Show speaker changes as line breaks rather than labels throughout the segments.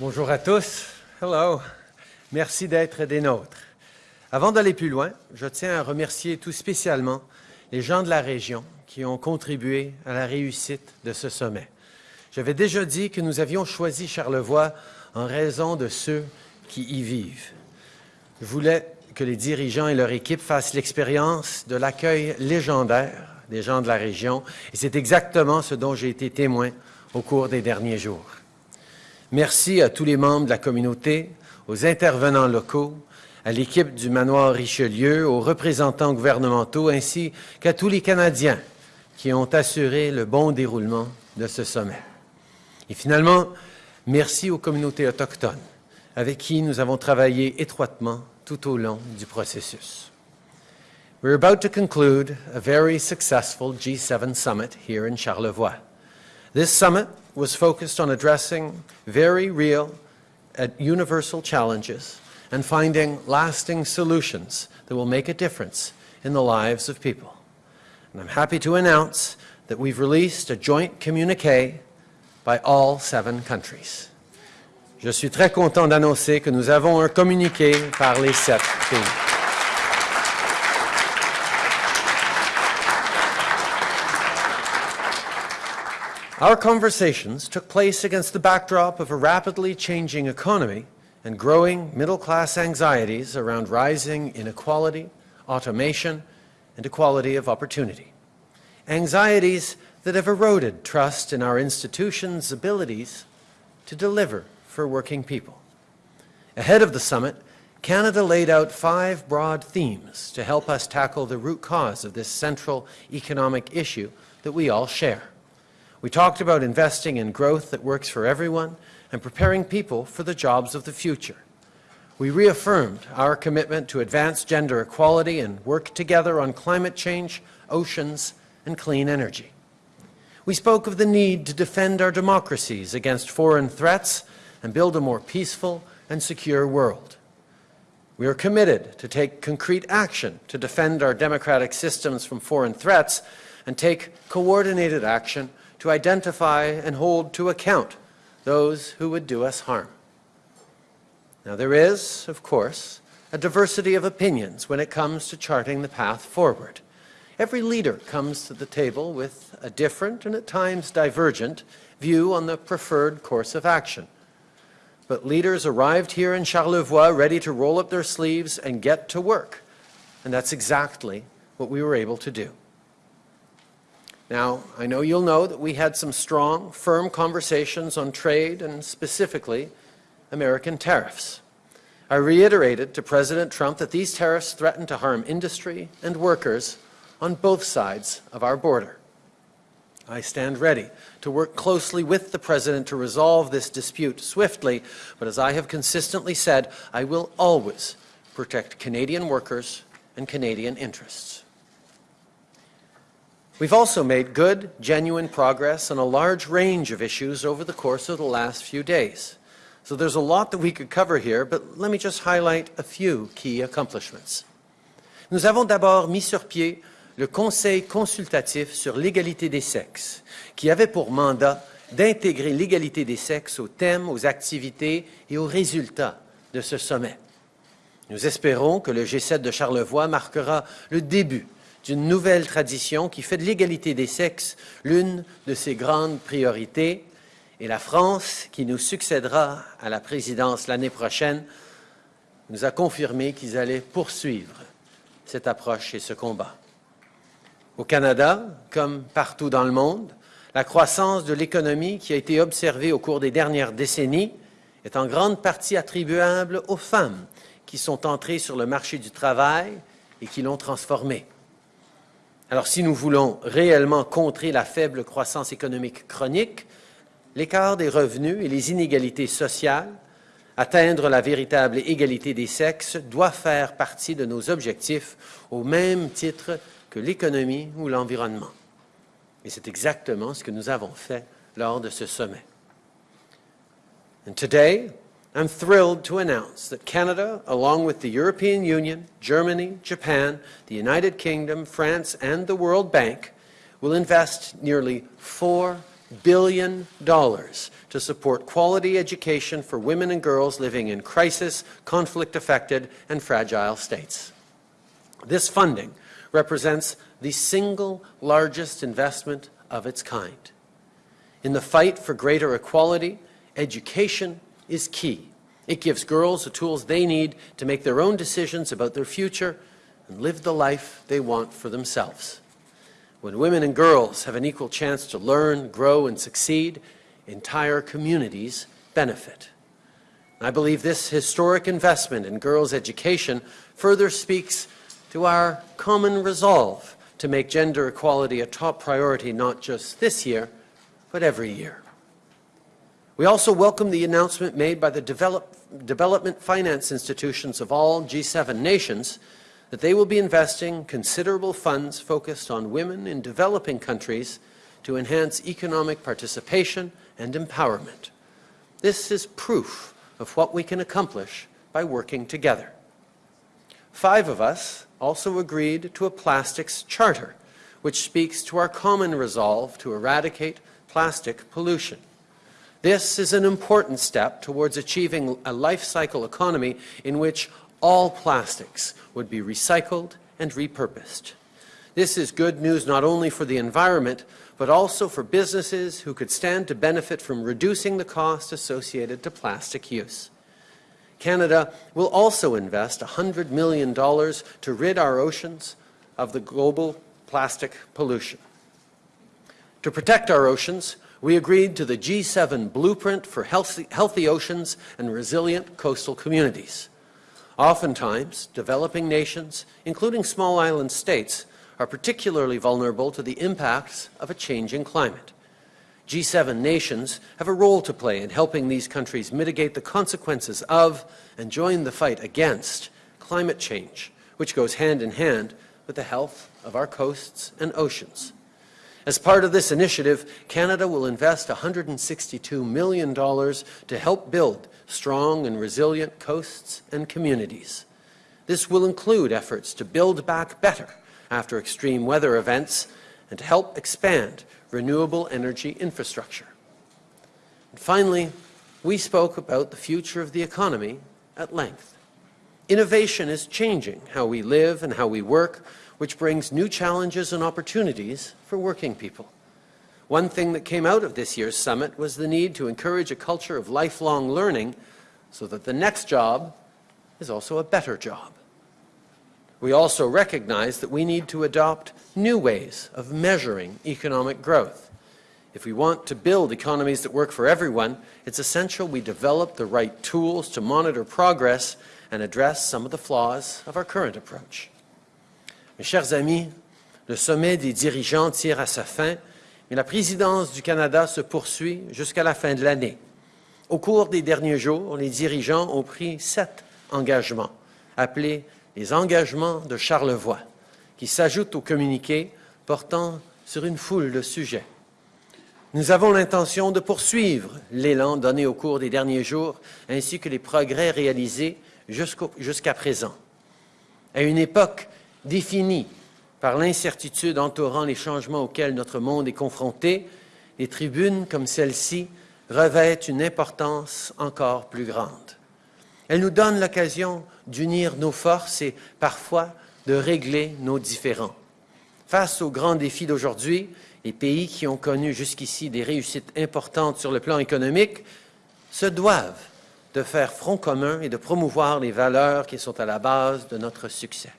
Bonjour à tous. Hello. Merci d'être des nôtres. Avant d'aller plus loin, je tiens à remercier tout spécialement les gens de la région qui ont contribué à la réussite de ce sommet. J'avais déjà dit que nous avions choisi Charlevoix en raison de ceux qui y vivent. Je voulais que les dirigeants et leur équipe fassent l'expérience de l'accueil légendaire des gens de la région, et c'est exactement ce dont j'ai été témoin au cours des derniers jours. Merci à tous les membres de la communauté, aux intervenants locaux, à l'équipe du manoir Richelieu, aux représentants gouvernementaux, ainsi qu'à tous les Canadiens qui ont assuré le bon déroulement de ce sommet. Et finalement, merci aux communautés autochtones avec qui nous avons travaillé étroitement tout au long du processus. We're about to conclude a very successful G7 summit here in Charlevoix. This summit was focused on addressing very real and universal challenges and finding lasting solutions that will make a difference in the lives of people. And I'm happy to announce that we've released a joint communique by all seven countries. Je suis très content d'annoncer que nous avons un communiqué par les sept pays. Our conversations took place against the backdrop of a rapidly changing economy and growing middle-class anxieties around rising inequality, automation, and equality of opportunity. Anxieties that have eroded trust in our institutions' abilities to deliver for working people. Ahead of the summit, Canada laid out five broad themes to help us tackle the root cause of this central economic issue that we all share. We talked about investing in growth that works for everyone and preparing people for the jobs of the future. We reaffirmed our commitment to advance gender equality and work together on climate change, oceans, and clean energy. We spoke of the need to defend our democracies against foreign threats and build a more peaceful and secure world. We are committed to take concrete action to defend our democratic systems from foreign threats and take coordinated action to identify and hold to account those who would do us harm. Now there is, of course, a diversity of opinions when it comes to charting the path forward. Every leader comes to the table with a different and at times divergent view on the preferred course of action. But leaders arrived here in Charlevoix ready to roll up their sleeves and get to work. And that's exactly what we were able to do. Now, I know you'll know that we had some strong, firm conversations on trade and specifically American tariffs. I reiterated to President Trump that these tariffs threaten to harm industry and workers on both sides of our border. I stand ready to work closely with the President to resolve this dispute swiftly, but as I have consistently said, I will always protect Canadian workers and Canadian interests. We've also made good, genuine progress on a large range of issues over the course of the last few days. So there's a lot that we could cover here, but let me just highlight a few key accomplishments. Nous avons d'abord mis sur pied le Conseil consultatif sur l'égalité des sexes, qui avait pour mandat d'intégrer l'égalité des sexes aux thèmes, aux activités et aux résultats de ce sommet. Nous espérons que le G7 de Charlevoix marquera le début d'une nouvelle tradition qui fait de l'égalité des sexes l'une de ses grandes priorités. Et la France, qui nous succédera à la présidence l'année prochaine, nous a confirmé qu'ils allaient poursuivre cette approche et ce combat. Au Canada, comme partout dans le monde, la croissance de l'économie qui a été observée au cours des dernières décennies est en grande partie attribuable aux femmes qui sont entrées sur le marché du travail et qui l'ont transformé. Alors si nous voulons réellement contrer la faible croissance économique chronique, l'écart des revenus et les inégalités sociales, atteindre la véritable égalité des sexes doit faire partie de nos objectifs au même titre que l'économie ou l'environnement. Et c'est exactement ce que nous avons fait lors de ce sommet. And I'm thrilled to announce that Canada, along with the European Union, Germany, Japan, the United Kingdom, France, and the World Bank, will invest nearly $4 billion to to support quality education for women and girls living in crisis, conflict-affected, and fragile states. This funding represents the single largest investment of its kind. In the fight for greater equality, education is key. It gives girls the tools they need to make their own decisions about their future and live the life they want for themselves. When women and girls have an equal chance to learn, grow, and succeed, entire communities benefit. I believe this historic investment in girls' education further speaks to our common resolve to make gender equality a top priority not just this year, but every year. We also welcome the announcement made by the develop, development finance institutions of all G7 nations that they will be investing considerable funds focused on women in developing countries to enhance economic participation and empowerment. This is proof of what we can accomplish by working together. Five of us also agreed to a plastics charter, which speaks to our common resolve to eradicate plastic pollution. This is an important step towards achieving a life cycle economy in which all plastics would be recycled and repurposed. This is good news not only for the environment, but also for businesses who could stand to benefit from reducing the cost associated to plastic use. Canada will also invest $100 million to rid our oceans of the global plastic pollution. To protect our oceans, we agreed to the G7 Blueprint for Healthy, healthy Oceans and Resilient Coastal Communities. Oftentimes, developing nations, including small island states, are particularly vulnerable to the impacts of a changing climate. G7 nations have a role to play in helping these countries mitigate the consequences of and join the fight against climate change, which goes hand in hand with the health of our coasts and oceans. As part of this initiative, Canada will invest $162 million to help build strong and resilient coasts and communities. This will include efforts to build back better after extreme weather events and to help expand renewable energy infrastructure. And finally, we spoke about the future of the economy at length. Innovation is changing how we live and how we work, which brings new challenges and opportunities for working people. One thing that came out of this year's summit was the need to encourage a culture of lifelong learning so that the next job is also a better job. We also recognize that we need to adopt new ways of measuring economic growth. If we want to build economies that work for everyone, it's essential we develop the right tools to monitor progress and address some of the flaws of our current approach. Mes chers amis, le sommet des dirigeants tire à sa fin, mais la présidence du Canada se poursuit jusqu'à la fin de l'année. Au cours des derniers jours, les dirigeants ont pris sept engagements, appelés les engagements de Charlevoix, qui s'ajoutent au communiqué portant sur une foule de sujets. Nous avons l'intention de poursuivre l'élan donné au cours des derniers jours, ainsi que les progrès réalisés jusqu'à présent. À une époque définie par l'incertitude entourant les changements auxquels notre monde est confronté, les tribunes comme celle-ci revêtent une importance encore plus grande. Elles nous donnent l'occasion d'unir nos forces et parfois de régler nos différends. Face aux grands défis d'aujourd'hui, les pays qui ont connu jusqu'ici des réussites importantes sur le plan économique se doivent de faire front commun et de promouvoir les valeurs qui sont à la base de notre succès.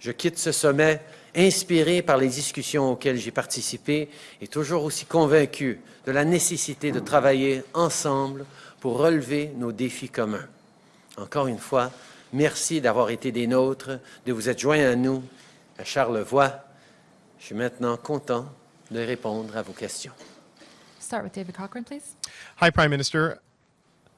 Je quitte ce sommet inspiré par les discussions auxquelles j'ai participé et toujours aussi convaincu de la nécessité de travailler ensemble pour relever nos défis communs. Encore une fois, merci d'avoir été des nôtres, de vous être joints à nous à Charlevoix. Je suis maintenant content de répondre à vos questions.
Start with David Cochrane, please.
Hi, Prime Minister.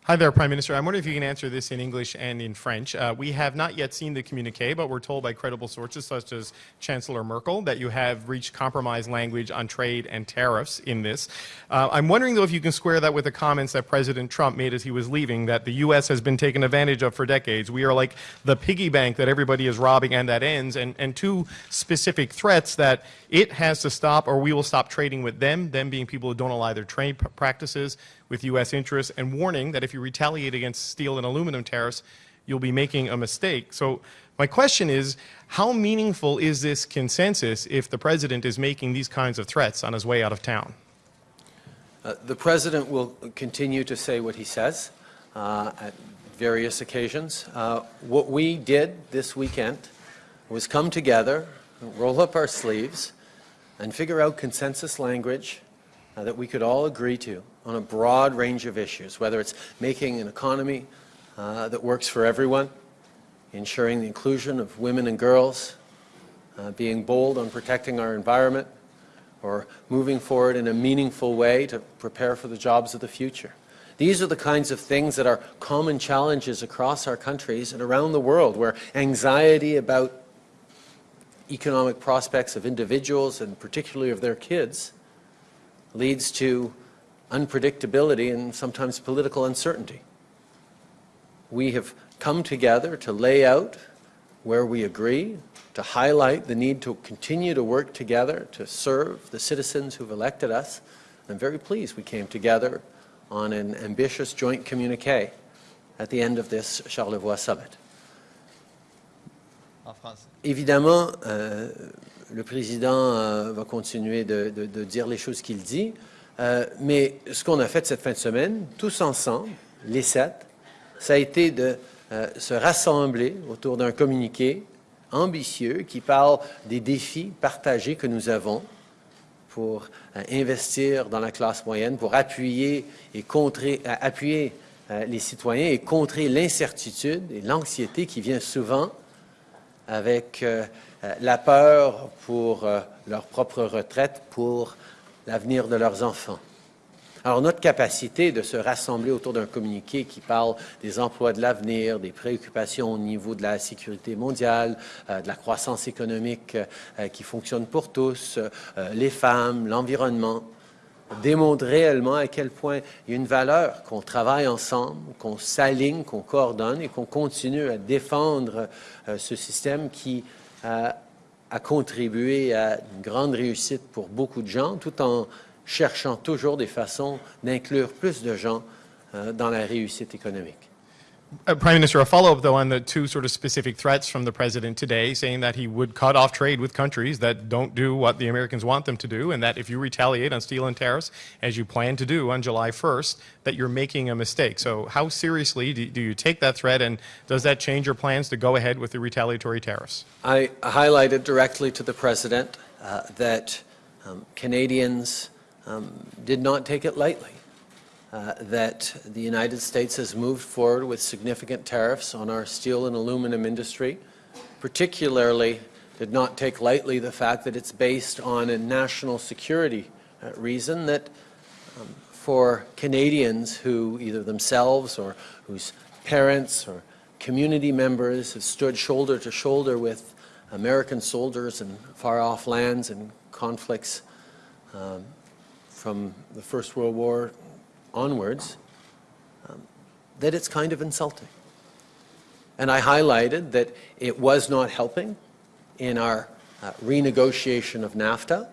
Hi there, Prime Minister. I'm wondering if you can answer this in English and in French. Uh, we have not yet seen the communique, but we're told by credible sources such as Chancellor Merkel that you have reached compromise language on trade and tariffs in this. Uh, I'm wondering, though, if you can square that with the comments that President Trump made as he was leaving, that the U.S. has been taken advantage of for decades. We are like the piggy bank that everybody is robbing and that ends, and, and two specific threats that it has to stop or we will stop trading with them, them being people who don't ally their trade practices with U.S. interests, and warning that if you retaliate against steel and aluminum tariffs, you'll be making a mistake. So my question is, how meaningful is this consensus if the president is making these kinds of threats on his way out of town?
Uh, the president will continue to say what he says uh, at various occasions. Uh, what we did this weekend was come together, roll up our sleeves, and figure out consensus language uh, that we could all agree to on a broad range of issues, whether it's making an economy uh, that works for everyone, ensuring the inclusion of women and girls, uh, being bold on protecting our environment, or moving forward in a meaningful way to prepare for the jobs of the future. These are the kinds of things that are common challenges across our countries and around the world where anxiety about economic prospects of individuals and particularly of their kids leads to unpredictability and sometimes political uncertainty. We have come together to lay out where we agree, to highlight the need to continue to work together to serve the citizens who've elected us. I'm very pleased we came together on an ambitious joint communique at the end of this Charlevoix summit. Évidemment, euh, le président euh, va continuer de, dire les choses qu'il dit. Euh, mais ce qu'on a fait cette fin de semaine, tous ensemble, les sept, ça a été de se rassembler autour d'un communiqué ambitieux qui parle des défis partagés que nous avons pour investir dans la classe moyenne, pour appuyer et appuyer les citoyens et contrer l'incertitude et l'anxiété qui vient souvent avec la peur pour leur propre retraite, pour l'avenir de leurs enfants. Alors notre capacité de se rassembler autour d'un communiqué qui parle des emplois de l'avenir, des préoccupations au niveau de la sécurité mondiale, euh, de la croissance économique euh, qui fonctionne pour tous, euh, les femmes, l'environnement, démontre réellement à quel point il y a une valeur qu'on travaille ensemble, qu'on s'aligne, qu'on coordonne et qu'on continue à défendre ce système qui a contribué à une grande réussite pour beaucoup de gens, tout en cherchant toujours des façons d'inclure plus de gens euh, dans la réussite économique.
Uh, Prime Minister, a follow-up, though, on the two sort of specific threats from the President today, saying that he would cut off trade with countries that don't do what the Americans want them to do, and that if you retaliate on steel and tariffs, as you plan to do on July 1st, that you're making a mistake. So how seriously do, do you take that threat, and does that change your plans to go ahead with the retaliatory tariffs?
I highlighted directly to the President uh, that um, Canadians um, did not take it lightly. Uh, that the United States has moved forward with significant tariffs on our steel and aluminum industry, particularly did not take lightly the fact that it's based on a national security uh, reason that um, for Canadians who either themselves or whose parents or community members have stood shoulder to shoulder with American soldiers in far-off lands and conflicts um, from the First World War onwards, um, that it's kind of insulting. And I highlighted that it was not helping in our uh, renegotiation of NAFTA,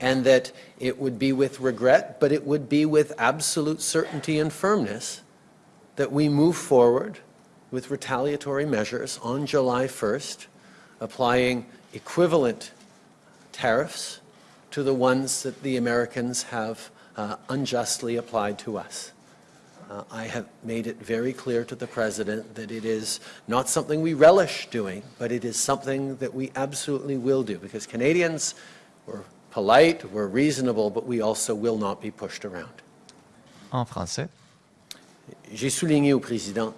and that it would be with regret, but it would be with absolute certainty and firmness that we move forward with retaliatory measures on July 1st, applying equivalent tariffs to the ones that the Americans have uh, unjustly applied to us. Uh, I have made it very clear to the President that it is not something we relish doing, but it is something that we absolutely will do, because Canadians were polite, we're reasonable, but we also will not be pushed around.
En français.
J'ai souligné au Président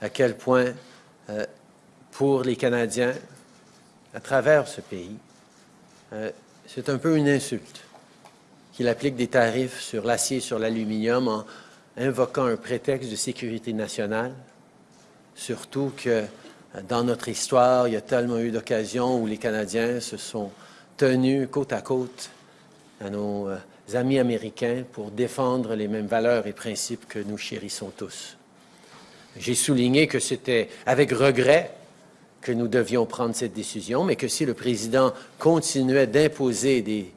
à quel point, euh, pour les Canadiens, à travers ce pays, euh, c'est un peu une insulte qu'il applique des tarifs sur l'acier et sur l'aluminium en invoquant un prétexte de sécurité nationale, surtout que euh, dans notre histoire, il y a tellement eu d'occasions où les Canadiens se sont tenus côte à côte à nos euh, amis américains pour défendre les mêmes valeurs et principes que nous chérissons tous. J'ai souligné que c'était avec regret que nous devions prendre cette décision, mais que si le président continuait d'imposer des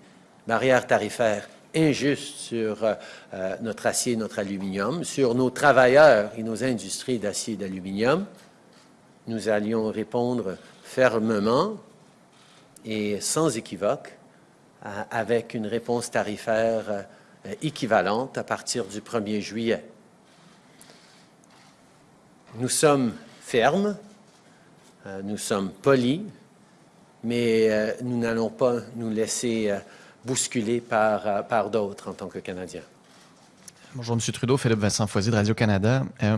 barrières tarifaires injustes sur euh, euh, notre acier et notre aluminium, sur nos travailleurs et nos industries d'acier et d'aluminium, nous allions répondre fermement et sans équivoque avec une réponse tarifaire euh, équivalente à partir du 1er juillet. Nous sommes fermes, nous sommes polis, mais nous n'allons pas nous laisser bousculer par, euh, par d'autres en tant que Canadiens.
Bonjour, M. Trudeau, Philippe Vincent Foisy de Radio-Canada. Euh,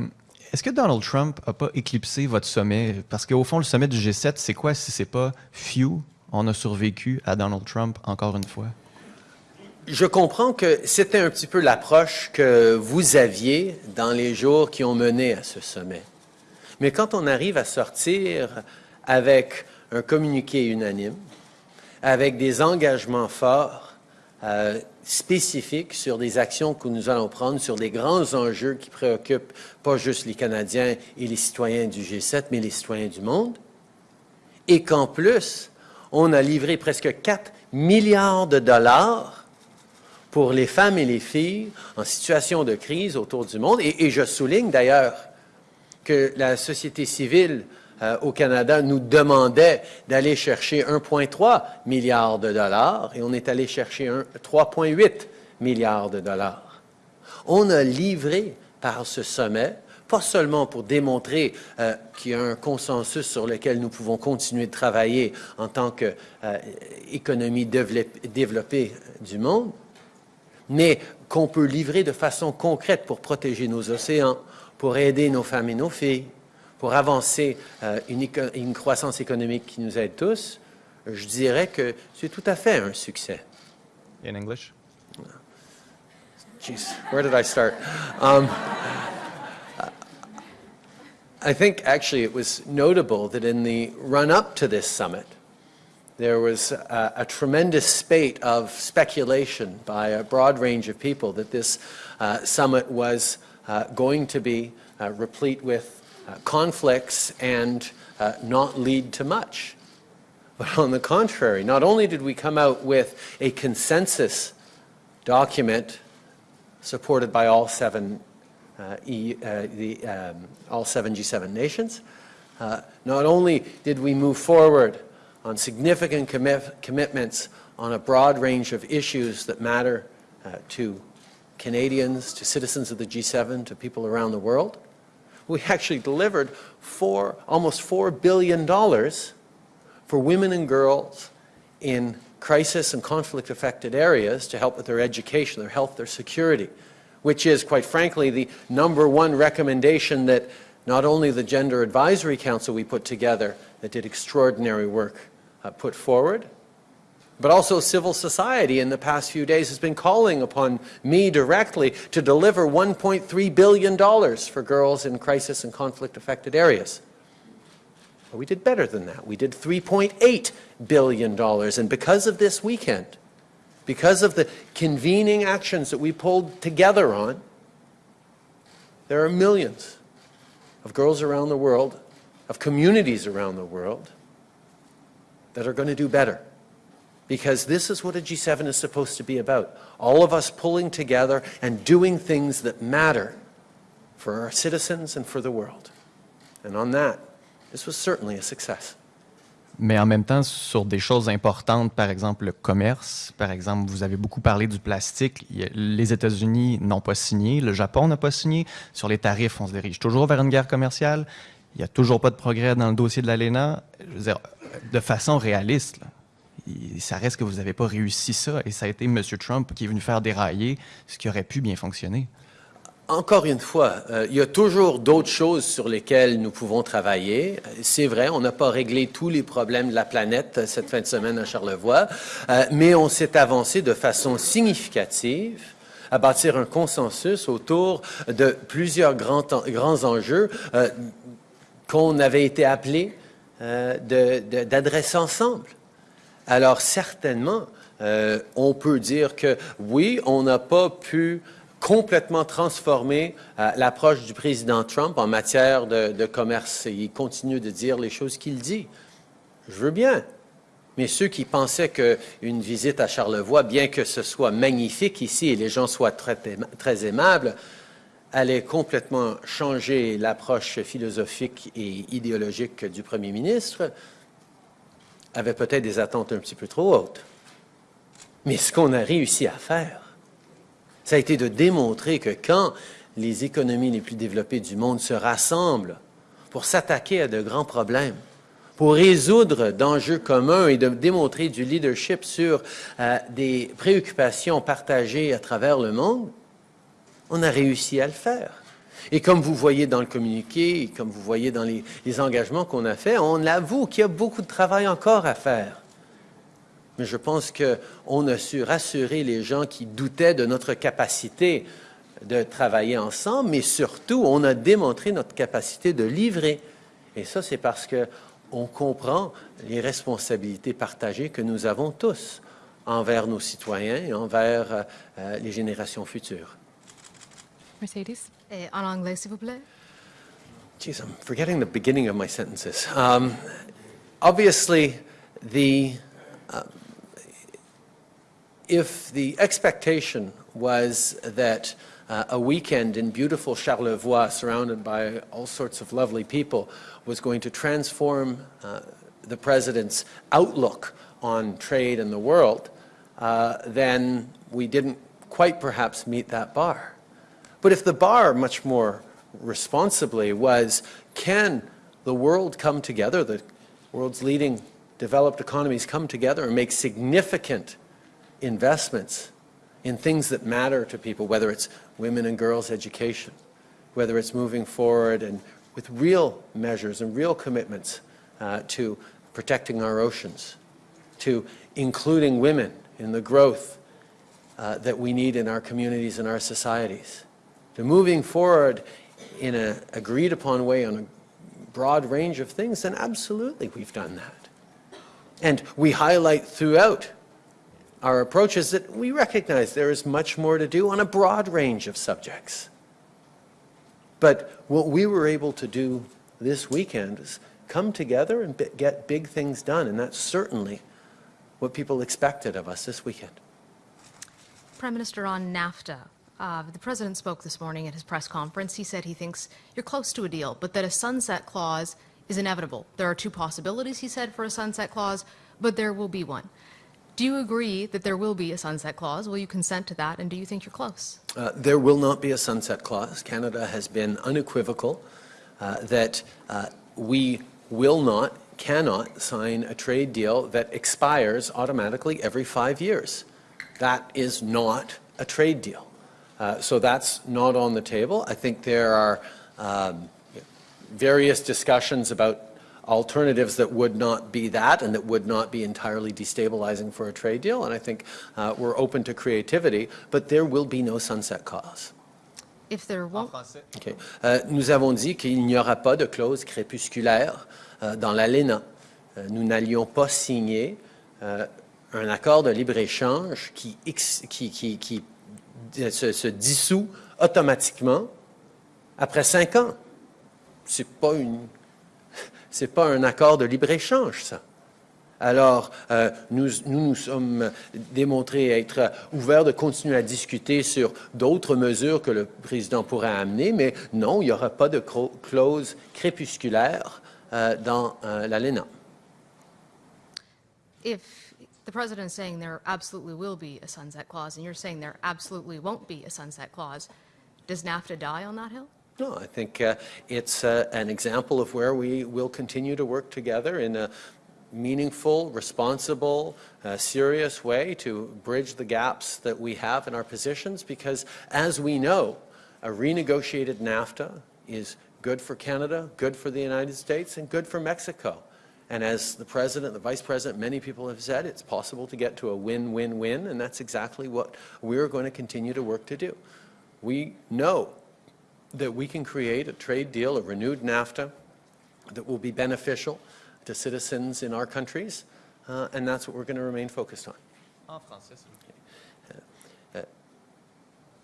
Est-ce que Donald Trump n'a pas éclipsé votre sommet? Parce qu'au fond, le sommet du G7, c'est quoi si c'est pas few? On a survécu à Donald Trump encore une fois?
Je comprends que c'était un petit peu l'approche que vous aviez dans les jours qui ont mené à ce sommet. Mais quand on arrive à sortir avec un communiqué unanime, avec des engagements forts, euh, spécifiques sur des actions que nous allons prendre, sur des grands enjeux qui préoccupent pas juste les Canadiens et les citoyens du G7, mais les citoyens du monde, et qu'en plus, on a livré presque 4 milliards de dollars pour les femmes et les filles en situation de crise autour du monde. Et, et je souligne d'ailleurs que la société civile euh, au Canada nous demandait d'aller chercher 1,3 milliard de dollars et on est allé chercher un- 3,8 milliards de dollars. On a livré par ce sommet, pas seulement pour démontrer euh, qu'il y a un consensus sur lequel nous pouvons continuer de travailler en tant qu'économie développée du monde, mais qu'on peut livrer de façon concrète pour protéger nos océans, pour aider nos femmes et nos filles, pour avancer euh, une, une croissance économique qui nous aide tous, je dirais que c'est tout à fait un succès.
In English?
Jeez, where did I start? Um, I think actually it was notable that in the run up to this summit, there was a, a tremendous spate of speculation by a broad range of people that this uh, summit was uh, going to be uh, replete with conflicts and uh, not lead to much. But on the contrary, not only did we come out with a consensus document supported by all seven, uh, E- uh, the, um, all seven G7 nations. Uh, Not only did we move forward on significant commit- commitments on a broad range of issues that matter uh, to Canadians, to citizens of the G7, to people around the world, we actually delivered four, almost $4 billion for women and girls in crisis and conflict affected areas to help with their education, their health, their security, which is, quite frankly, the number one recommendation that not only the Gender Advisory Council we put together that did extraordinary work uh, put forward, but also civil society in the past few days has been calling upon me directly to deliver $1.3 billion for girls in crisis and conflict affected areas. But we did better than that. We did $3.8 billion. And because of this weekend, because of the convening actions that we pulled together on, there are millions of girls around the world, of communities around the world, that are going to do better. Because this is what a G7 is supposed to be about. All of us pulling together and doing things that matter for our citizens and for the world. And on that, this was certainly a success.
Mais en même temps, sur des choses importantes, par exemple le commerce, par exemple, vous avez beaucoup parlé du plastique. Les États-Unis n'ont pas signé, le Japon n'a pas signé. Sur les tarifs, on se dirige toujours vers une guerre commerciale. Il n'y a toujours pas de progrès dans le dossier de l'ALENA. Je veux dire, de façon réaliste, là, ça reste que vous n'avez pas réussi ça et ça a été M. Trump qui est venu faire dérailler ce qui aurait pu bien fonctionner.
Encore une fois, euh, il y a toujours d'autres choses sur lesquelles nous pouvons travailler. C'est vrai, on n'a pas réglé tous les problèmes de la planète euh, cette fin de semaine à Charlevoix, euh, mais on s'est avancé de façon significative à bâtir un consensus autour de plusieurs grands, enjeux qu'on avait été appelés d'adresser ensemble. Alors certainement, euh, on peut dire que oui, on n'a pas pu complètement transformer euh, l'approche du président Trump en matière de, commerce. Il continue de dire les choses qu'il dit. Je veux bien. Mais ceux qui pensaient qu'une visite à Charlevoix, bien que ce soit magnifique ici et les gens soient très, très aimables, allait complètement changer l'approche philosophique et idéologique du premier ministre, avaient peut-être des attentes un petit peu trop hautes. Mais ce qu'on a réussi à faire, ça a été de démontrer que quand les économies les plus développées du monde se rassemblent pour s'attaquer à de grands problèmes, pour résoudre d'enjeux communs et de démontrer du leadership sur euh, des préoccupations partagées à travers le monde, on a réussi à le faire. Et comme vous voyez dans le communiqué, comme vous voyez dans les, engagements qu'on a faits, on avoue qu'il y a beaucoup de travail encore à faire. Mais je pense qu'on a su rassurer les gens qui doutaient de notre capacité de travailler ensemble, mais surtout, on a démontré notre capacité de livrer. Et ça, c'est parce qu'on comprend les responsabilités partagées que nous avons tous envers nos citoyens et envers euh, les générations futures.
Mercedes? Eh, en anglais, s'il vous plaît.
I'm forgetting the beginning of my sentences. Um, obviously, the uh, if the expectation was that uh, a weekend in beautiful Charlevoix, surrounded by all sorts of lovely people, was going to transform uh, the president's outlook on trade and the world, uh, then we didn't quite perhaps meet that bar. But if the bar, much more responsibly, was can the world come together, the world's leading developed economies come together and make significant investments in things that matter to people, whether it's women and girls education, whether it's moving forward and with real measures and real commitments uh, to protecting our oceans, to including women in the growth uh, that we need in our communities and our societies to moving forward in an agreed upon way on a broad range of things, then absolutely we've done that. And we highlight throughout our approaches that we recognize there is much more to do on a broad range of subjects. But what we were able to do this weekend is come together and get big things done, and that's certainly what people expected of us this weekend.
Prime Minister, on NAFTA, uh, the president spoke this morning at his press conference. He said he thinks you're close to a deal, but that a sunset clause is inevitable. There are two possibilities, he said, for a sunset clause, but there will be one. Do you agree that there will be a sunset clause? Will you consent to that? And do you think you're close?
Uh, there will not be a sunset clause. Canada has been unequivocal uh, that uh, we will not, cannot sign a trade deal that expires automatically every five years. That is not a trade deal. Uh, so that's not on the table. I think there are um, various discussions about alternatives that would not be that and that would not be entirely destabilizing for a trade deal. And I think uh, we're open to creativity, but there will be no sunset clause.
If there won't,
Okay. Euh, nous avons dit qu'il n'y aura pas de clause crépusculaire euh, dans l'ALENA. Euh, nous n'allions pas signer euh, un accord de libre-échange qui, qui, qui, qui se, dissout automatiquement après cinq ans. C'est pas pas un accord de libre-échange, ça. Alors, euh, nous, nous nous sommes démontrés être ouverts de continuer à discuter sur d'autres mesures que le président pourrait amener, mais non, il n'y aura pas de clause crépusculaire euh, dans euh, l'ALENA.
The president is saying there absolutely will be a sunset clause, and you're saying there absolutely won't be a sunset clause. Does NAFTA die on that hill?
No, I think uh, it's uh, an example of where we will continue to work together in a meaningful, responsible, uh, serious way to bridge the gaps that we have in our positions because as we know, a renegotiated NAFTA is good for Canada, good for the United States, and good for Mexico. And as the president, the vice president, many people have said, it's possible to get to a win-win-win, and that's exactly what we're going to continue to work to do. We know that we can create a trade deal, a renewed NAFTA, that will be beneficial to citizens in our countries, uh, and that's what we're going to remain focused on.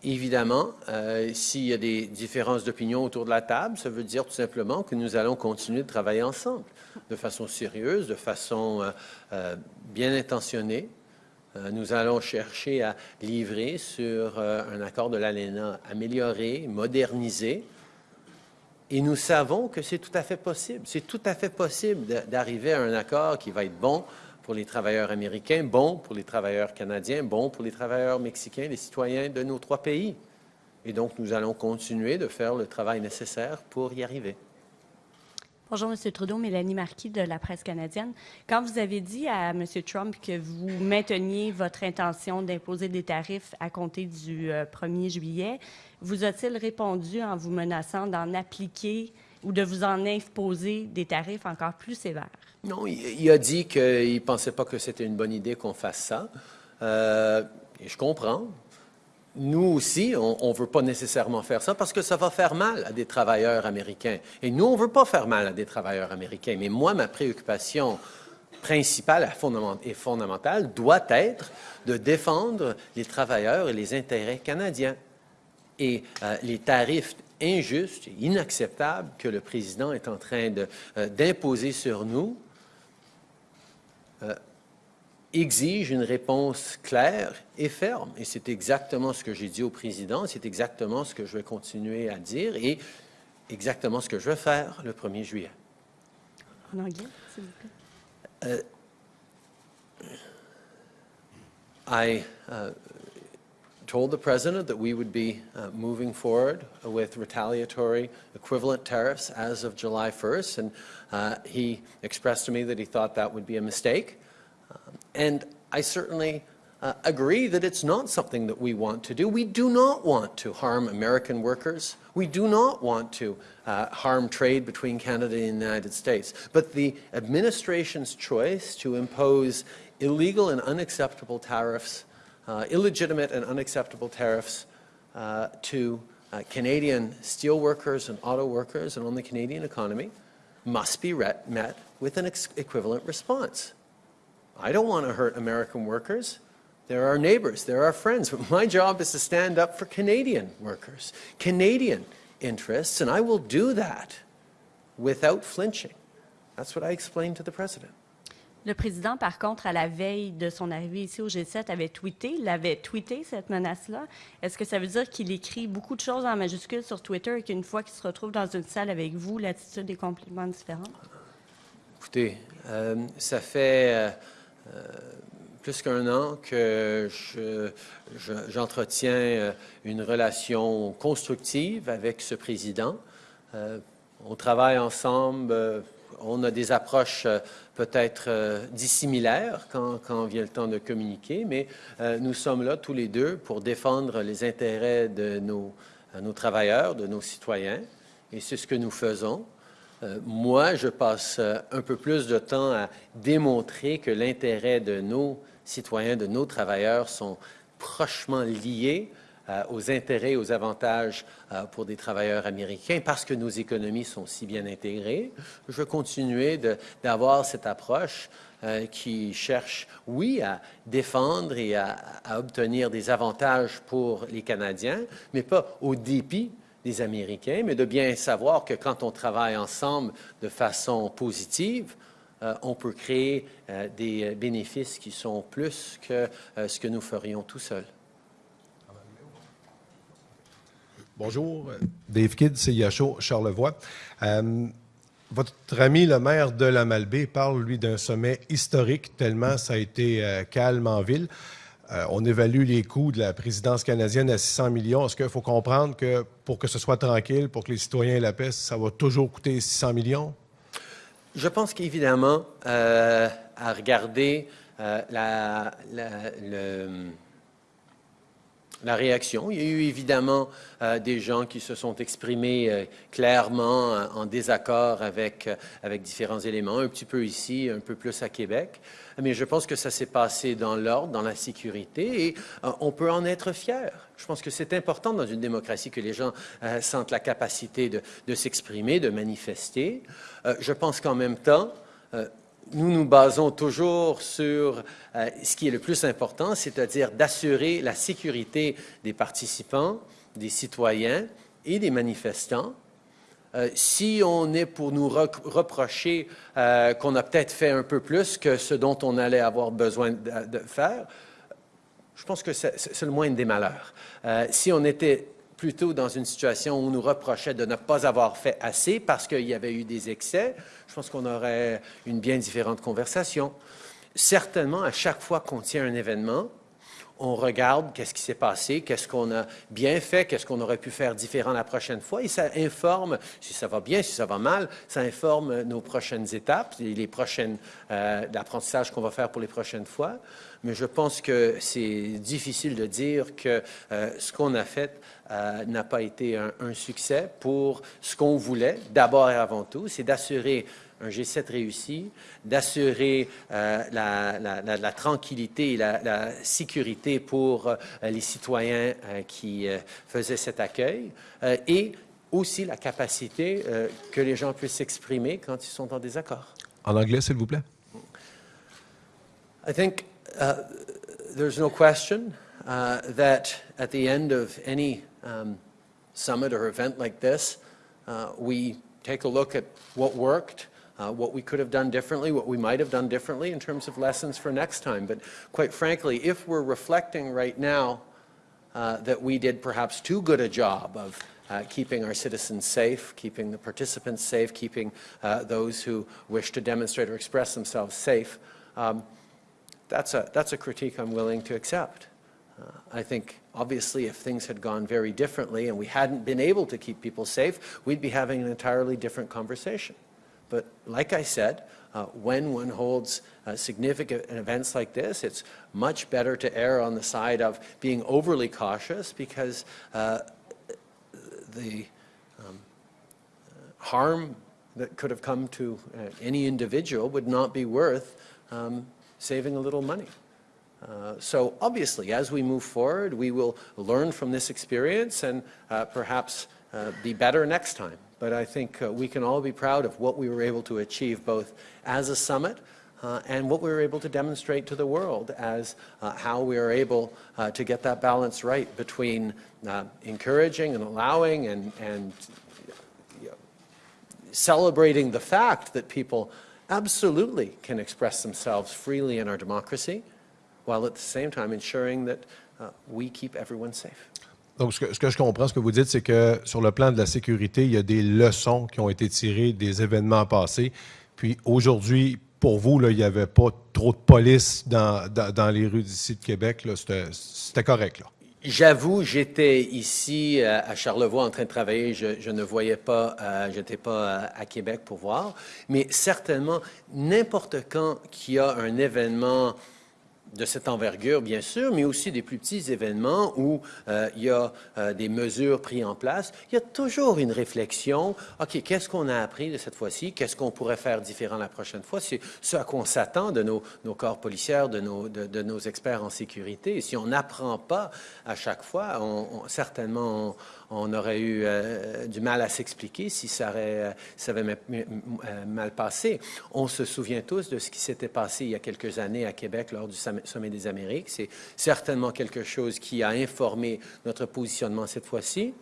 Évidemment, euh, s'il y a des différences d'opinion autour de la table, ça veut dire tout simplement que nous allons continuer de travailler ensemble, de façon sérieuse, de façon euh, euh, bien intentionnée. Nous allons chercher à livrer sur un accord de l'ALENA amélioré, modernisé. Et nous savons que c'est tout à fait possible. C'est tout à fait possible d'arriver à un accord qui va être bon pour les travailleurs américains, bon pour les travailleurs canadiens, bon pour les travailleurs mexicains, les citoyens de nos trois pays. Et donc, nous allons continuer de faire le travail nécessaire pour y arriver.
Bonjour, M. Trudeau, Mélanie Marquis de la presse canadienne. Quand vous avez dit à M. Trump que vous mainteniez votre intention d'imposer des tarifs à compter du euh, 1er juillet, vous a-t-il répondu en vous menaçant d'en appliquer ou de vous en imposer des tarifs encore plus sévères?
Non, il, a dit qu'il ne pensait pas que c'était une bonne idée qu'on fasse ça. Euh, et je comprends. Nous aussi, on ne veut pas nécessairement faire ça parce que ça va faire mal à des travailleurs américains. Et nous, on ne veut pas faire mal à des travailleurs américains. Mais moi, ma préoccupation principale et fondamentale doit être de défendre les travailleurs et les intérêts canadiens. Et euh, les tarifs injustes et inacceptables que le président est en train euh, d'imposer sur nous euh, exigent une réponse claire et ferme. Et c'est exactement ce que j'ai dit au président, c'est exactement ce que je vais continuer à dire et exactement ce que je vais faire le 1er juillet.
En anglais, s'il vous plaît.
I uh, told the president that we would be uh, moving forward with retaliatory equivalent tariffs as of July 1st, and uh, he expressed to me that he thought that would be a mistake. Um, and I certainly uh, agree that it's not something that we want to do. We do not want to harm American workers. We do not want to uh, harm trade between Canada and the United States. But the administration's choice to impose illegal and unacceptable tariffs, uh, illegitimate and unacceptable tariffs uh, to uh, Canadian steelworkers and auto workers and on the Canadian economy must be met with an equivalent response. I don't want to hurt American workers. They're our neighbors, they're our friends. But my job is to stand up for Canadian workers, Canadian interests, and I will do that without flinching. That's what I explained to the president.
Le président, par contre, à la veille de son arrivée ici au G7, avait tweeté, il avait tweeté cette menace-là. Est-ce que ça veut dire qu'il écrit beaucoup de choses en majuscules sur Twitter et qu'une fois qu'il se retrouve dans une salle avec vous, l'attitude est complètement différente?
Écoutez, euh, ça fait euh, euh, plus qu'un an que je- je- j'entretiens une relation constructive avec ce président. On travaille ensemble, on a des approches euh, peut-être euh, dissimilaires quand, vient le temps de communiquer, mais euh, nous sommes là tous les deux pour défendre les intérêts de nos, euh, nos travailleurs, de nos citoyens, et c'est ce que nous faisons. Moi, je passe un peu plus de temps à démontrer que l'intérêt de nos citoyens, de nos travailleurs sont prochement liés aux intérêts aux avantages euh, pour des travailleurs américains parce que nos économies sont si bien intégrées. Je vais continuer d'avoir cette approche euh, qui cherche, oui, à défendre et à, obtenir des avantages pour les Canadiens, mais pas au dépit des Américains, mais de bien savoir que quand on travaille ensemble de façon positive, euh, on peut créer euh, des euh, bénéfices qui sont plus que euh, ce que nous ferions tout seuls.
Bonjour, Dave Kidd, CIHO, Charlevoix. Euh, votre ami, le maire de la Malbaie, parle, lui, d'un sommet historique, tellement ça a été euh, calme en ville. Euh, on évalue les coûts de la présidence canadienne à 600 millions. Est-ce qu'il faut comprendre que pour que ce soit tranquille, pour que les citoyens aient la paix, ça va toujours coûter 600 millions?
Je pense qu'évidemment, euh, à regarder euh, la- la- le- la réaction. Il y a eu évidemment euh, des gens qui se sont exprimés euh, clairement euh, en désaccord avec, avec différents éléments, un petit peu ici, un peu plus à Québec. Mais je pense que ça s'est passé dans l'ordre, dans la sécurité, et on peut en être fier. Je pense que c'est important dans une démocratie que les gens sentent la capacité de, s'exprimer, de manifester. Je pense qu'en même temps, nous nous basons toujours sur euh, ce qui est le plus important, c'est-à-dire d'assurer la sécurité des participants, des citoyens et des manifestants. Euh, si on est pour nous reprocher euh, qu'on a peut-être fait un peu plus que ce dont on allait avoir besoin de, de faire, je pense que c'est le moindre des malheurs. Si on était plutôt dans une situation où on nous reprochait de ne pas avoir fait assez parce qu'il y avait eu des excès, je pense qu'on aurait une bien différente conversation. Certainement, à chaque fois qu'on tient un événement, on regarde qu'est-ce qui s'est passé, qu'est-ce qu'on a bien fait, qu'est-ce qu'on aurait pu faire différent la prochaine fois, et ça informe, si ça va bien, si ça va mal, ça informe nos prochaines étapes, et les prochaines euh, qu'on va faire pour les prochaines fois. Mais je pense que c'est difficile de dire que euh, ce qu'on a fait euh, n'a pas été un, un succès pour ce qu'on voulait, d'abord et avant tout, c'est d'assurer un G7 réussi, d'assurer euh, la, la- la- la tranquillité et la, sécurité pour euh, les citoyens euh, qui faisaient cet accueil, et aussi la capacité que les gens puissent s'exprimer quand ils sont en désaccord.
En anglais, s'il vous plaît.
I think uh, there's no question uh, that at the end of any um, summit or event like this, uh, we take a look at what worked, uh, what we could have done differently, what we might have done differently in terms of lessons for next time. But quite frankly, if we're reflecting right now uh, that we did perhaps too good a job of uh, keeping our citizens safe, keeping the participants safe, keeping uh, those who wish to demonstrate or express themselves safe, um, that's a, that's a critique I'm willing to accept. Uh, I think, obviously, if things had gone very differently and we hadn't been able to keep people safe, we'd be having an entirely different conversation. But like I said, uh, when one holds uh, significant events like this, it's much better to err on the side of being overly cautious because uh, the um, harm that could have come to uh, any individual would not be worth um, saving a little money. Uh, So obviously, as we move forward, we will learn from this experience and uh, perhaps uh, be better next time. But I think uh, we can all be proud of what we were able to achieve both as a summit uh, and what we were able to demonstrate to the world as uh, how we are able to get that balance right between encouraging and allowing and, and celebrating the fact that people absolutely can express themselves freely in our democracy, while at the same time ensuring that uh, we keep everyone safe.
Donc, ce que, ce que je comprends, ce que vous dites, c'est que sur le plan de la sécurité, il y a des leçons qui ont été tirées des événements passés. Puis aujourd'hui, pour vous, là, il n'y avait pas trop de police dans, dans, dans les rues d'ici de Québec. c'était correct. Là.
J'avoue, j'étais ici euh, à Charlevoix en train de travailler. Je, ne voyais pas, euh, je n'étais pas euh, à Québec pour voir. Mais certainement, n'importe quand qu'il y a un événement de cette envergure, bien sûr, mais aussi des plus petits événements où euh, il y a euh, des mesures prises en place, il y a toujours une réflexion. OK, qu'est-ce qu'on a appris de cette fois-ci? Qu'est-ce qu'on pourrait faire différent la prochaine fois? C'est ce à quoi on s'attend de nos, corps policiers, de nos, experts en sécurité. Et si on n'apprend pas à chaque fois, on, certainement, on aurait eu euh, du mal à s'expliquer si ça, euh, avait euh, mal passé. On se souvient tous de ce qui s'était passé il y a quelques années à Québec lors du Sommet des Amériques. C'est certainement quelque chose qui a informé notre positionnement cette fois-ci.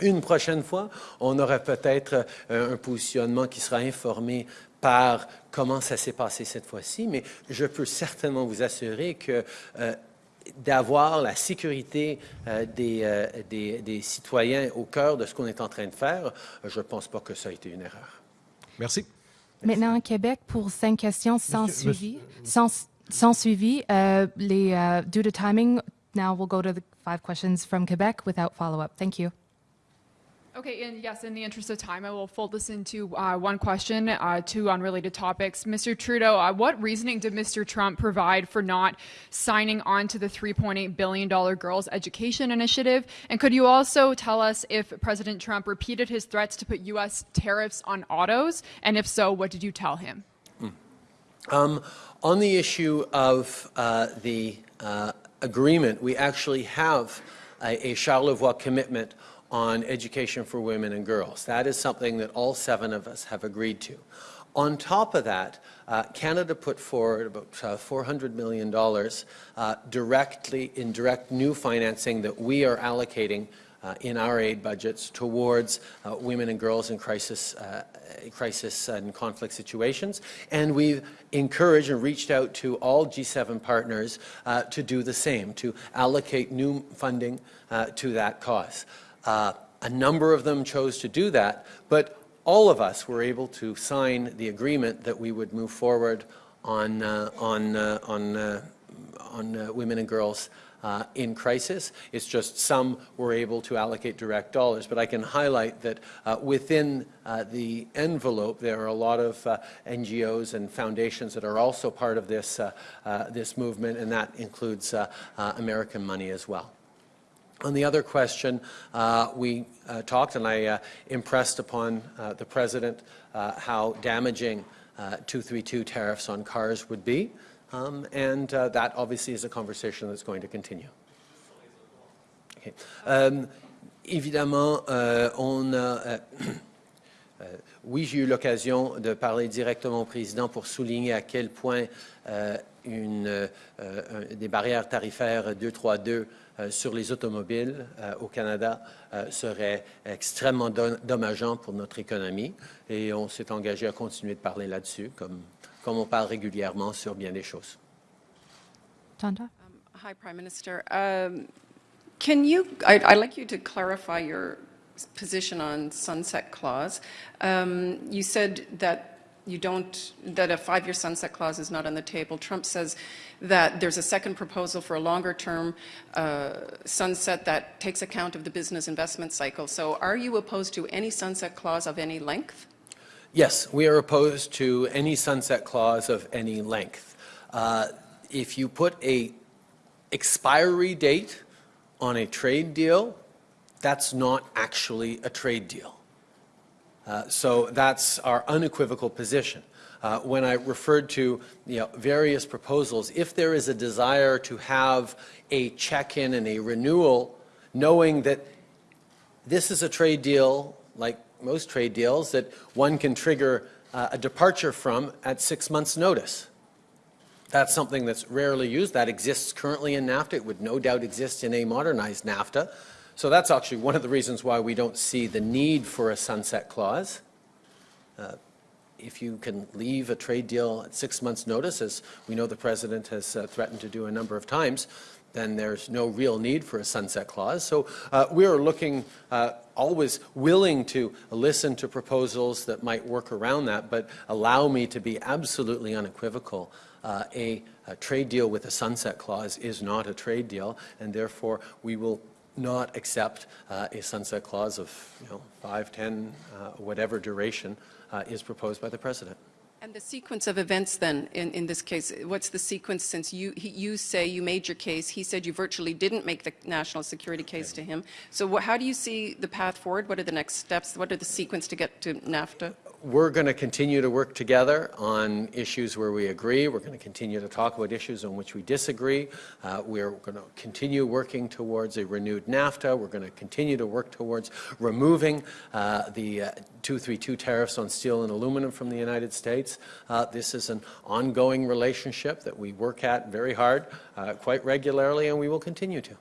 Une prochaine fois, on aurait peut-être un positionnement qui sera informé par comment ça s'est passé cette fois-ci, mais je peux certainement vous assurer que d'avoir la sécurité euh, des, euh, des- des citoyens au cœur de ce qu'on est en train de faire, je ne pense pas que ça a été une erreur.
Merci.
Maintenant, à Québec, pour cinq questions sans
Monsieur-
suivi. Sans, sans suivi, euh, les, due to timing, now we'll go to the five questions from Quebec without follow-up. Thank you.
Okay, and yes, in the interest of time, I will fold this into uh, one question, uh, two unrelated topics. Mr. Trudeau, uh, what reasoning did Mr. Trump provide for not signing on to the $3.8 billion Girls Education Initiative? And could you also tell us if President Trump repeated his threats to put U.S. tariffs on autos? And if so, what did you tell him?
Um, on the issue of uh, the uh, agreement, we actually have a, a Charlevoix commitment on education for women and girls. That is something that all seven of us have agreed to. On top of that, uh, Canada put forward about uh, $400 million uh, directly in direct new financing that we are allocating uh, in our aid budgets towards uh, women and girls in crisis, uh, crisis and conflict situations. And we've encouraged and reached out to all G7 partners to do the same, to allocate new funding to that cause. Uh, a number of them chose to do that, but all of us were able to sign the agreement that we would move forward on, on, on, on women and girls uh, in crisis. It's just some were able to allocate direct dollars. But I can highlight that uh, within uh, the envelope, there are a lot of uh, NGOs and foundations that are also part of this, uh, uh, this movement, and that includes American money as well. On the other question, uh, we uh, talked, and I uh, impressed upon the President how damaging 232 tariffs on cars would be. Um, and uh, that obviously is a conversation that's going to continue. Okay. Um, évidemment, on a, oui, j'ai eu l'occasion de parler directement au président pour souligner à quel point euh, une, euh, des barrières tarifaires 232 euh, sur les automobiles au Canada serait extrêmement dommageant pour notre économie et on s'est engagé à continuer de parler là-dessus comme comme on parle régulièrement sur bien des choses.
Tanda?
Um, hi, Prime Minister. Um, can you, I'd, I'd, like you to clarify your position on sunset clause. Um, you said that you don't, that a five-year sunset clause is not on the table. Trump says that there's a second proposal for a longer-term uh, sunset that takes account of the business investment cycle. So are you opposed to any sunset clause of any length?
Yes, we are opposed to any sunset clause of any length. Uh, if you put a expiry date on a trade deal, that's not actually a trade deal. Uh, so that's our unequivocal position. Uh, when I referred to you know, various proposals, if there is a desire to have a check-in and a renewal, knowing that this is a trade deal like most trade deals that one can trigger uh, a departure from at six months' notice. That's something that's rarely used. That exists currently in NAFTA. It would no doubt exist in a modernized NAFTA. So that's actually one of the reasons why we don't see the need for a sunset clause. Uh, if you can leave a trade deal at six months' notice, as we know the President has uh, threatened to do a number of times, then there's no real need for a sunset clause. So uh, we are looking, uh, always willing to listen to proposals that might work around that, but allow me to be absolutely unequivocal. Uh, a, a, trade deal with a sunset clause is not a trade deal, and therefore we will not accept uh, a sunset clause of you know, 5, 10, uh, whatever duration uh, is proposed by the President.
And the sequence of events then, in, in this case, what's the sequence since you, he, you say you made your case, he said you virtually didn't make the national security case to him. So how do you see the path forward? What are the next steps? What are the sequence to get to NAFTA?
We're going to continue to work together on issues where we agree. We're going to continue to talk about issues on which we disagree. Uh, we're going to continue working towards a renewed NAFTA. We're going to continue to work towards removing uh, the uh, 232 tariffs on steel and aluminum from the United States. Uh, this is an ongoing relationship that we work at very hard, uh, quite regularly, and we will continue to.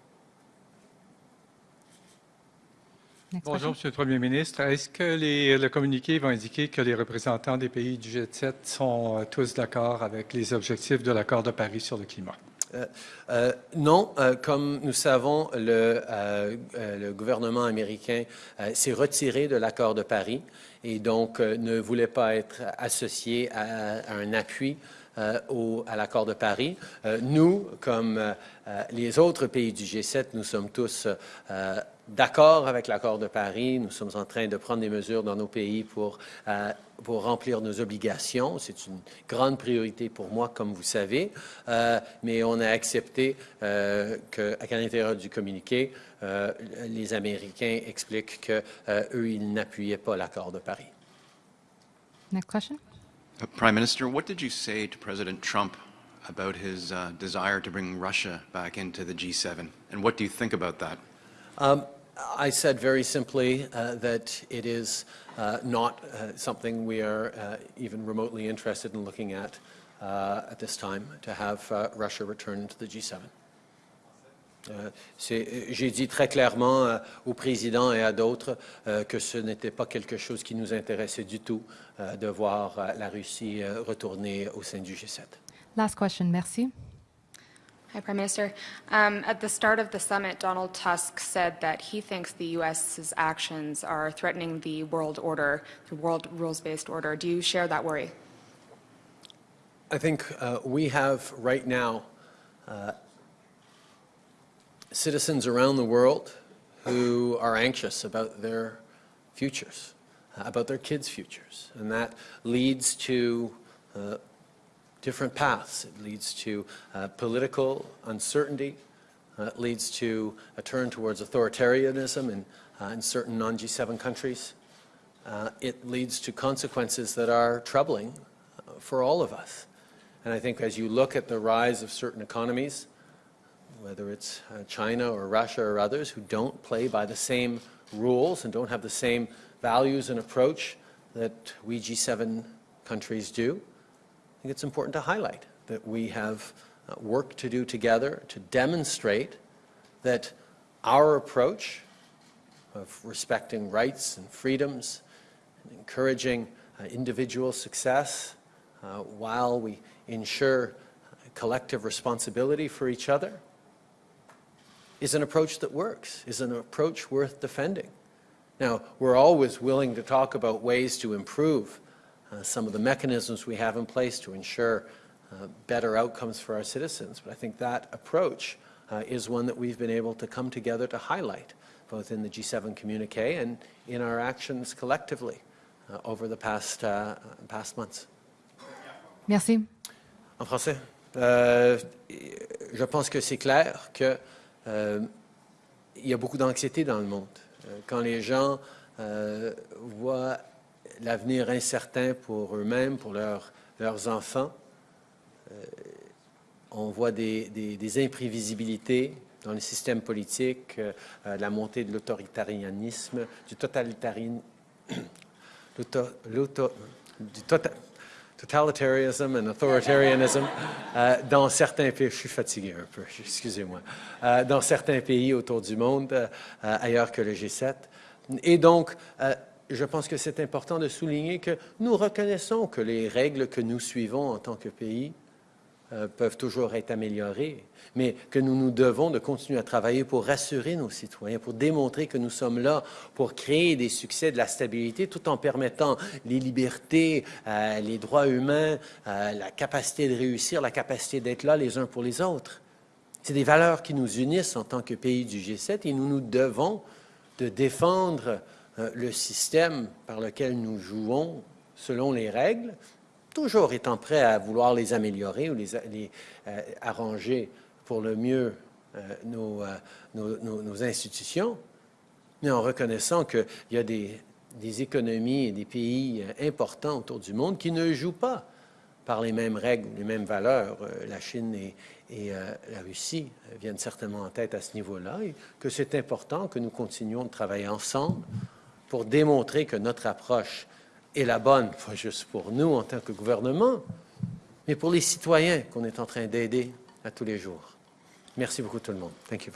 Bonjour, Monsieur le Premier ministre. Est-ce que les, le communiqué va indiquer que les représentants des pays du G7 sont euh, tous d'accord avec les objectifs de l'accord de Paris sur le climat?
Euh, euh, non, euh, comme nous savons, le, euh, euh, le gouvernement américain s'est retiré de l'accord de Paris et donc ne voulait pas être associé à, à un appui euh, au- à l'accord de Paris. Euh, nous, comme euh, les autres pays du G7, nous sommes tous d'accord avec l'accord de Paris. Nous sommes en train de prendre des mesures dans nos pays pour, pour remplir nos obligations. C'est une grande priorité pour moi, comme vous savez. Mais on a accepté qu'à l'intérieur du communiqué, les Américains expliquent qu'eux, ils n'appuyaient pas l'accord de Paris.
Next question?
Prime Minister, what did you say to President Trump about his uh, desire to bring Russia back into the G7? And what do you think about that?
Um, I said very simply uh, that it is uh, not uh, something we are uh, even remotely interested in looking at uh, at this time, to have Russia return to the G7. Euh, euh, J'ai dit très clairement euh, au président et à d'autres euh, que ce n'était pas quelque chose qui nous intéressait du tout euh, de voir euh, la Russie euh, retourner au sein du G7.
Last question. Merci.
Hi, Prime Minister. Um, at the start of the summit, Donald Tusk said that he thinks the U.S.'s actions are threatening the world order, the world rules-based order. Do you share that worry?
I think uh, we have right now uh, citizens around the world who are anxious about their futures, uh, about their kids' futures. And that leads to uh, different paths. It leads to uh, political uncertainty. Uh, it leads to a turn towards authoritarianism in, uh, in certain non-G7 countries. Uh, it leads to consequences that are troubling for all of us. And I think as you look at the rise of certain economies, whether it's uh, China or Russia or others who don't play by the same rules and don't have the same values and approach that we G7 countries do, I think it's important to highlight that we have uh, work to do together to demonstrate that our approach of respecting rights and freedoms and encouraging uh, individual success uh, while we ensure collective responsibility for each other is an approach that works, is an approach worth defending. Now, we're always willing to talk about ways to improve uh, some of the mechanisms we have in place to ensure uh, better outcomes for our citizens, but I think that approach uh, is one that we've been able to come together to highlight, both in the G7 communique and in our actions collectively uh, over the past, uh, past months.
Merci.
En français. Euh, je pense que c'est clair que euh, il y a beaucoup d'anxiété dans le monde. Euh, quand les gens euh, voient l'avenir incertain pour eux-mêmes, pour leurs- enfants, on voit des, imprévisibilités dans le système politique, la montée de l'autoritarianisme, du totalitarisme, tota- totalitarianism and authoritarianism euh, dans certains pays. Je suis fatigué un peu, excusez-moi. Euh, dans certains pays autour du monde, euh, ailleurs que le G7. Et donc, je pense que c'est important de souligner que nous reconnaissons que les règles que nous suivons en tant que pays euh, peuvent toujours être améliorées, mais que nous nous devons de continuer à travailler pour rassurer nos citoyens, pour démontrer que nous sommes là pour créer des succès, de la stabilité, tout en permettant les libertés, euh, les droits humains, euh, la capacité de réussir, la capacité d'être là les uns pour les autres. C'est des valeurs qui nous unissent en tant que pays du G7 et nous nous devons de défendre le système par lequel nous jouons selon les règles, toujours étant prêt à vouloir les améliorer ou les, euh, arranger pour le mieux euh, nos, euh, nos- institutions, mais en reconnaissant qu'il y a des, économies et des pays importants autour du monde qui ne jouent pas par les mêmes règles, les mêmes valeurs. La Chine et, et, la Russie viennent certainement en tête à ce niveau-là, et que c'est important que nous continuions de travailler ensemble pour démontrer que notre approche est la bonne, pas juste pour nous en tant que gouvernement, mais pour les citoyens qu'on est en train d'aider à tous les jours. Merci beaucoup tout le monde. Thank you.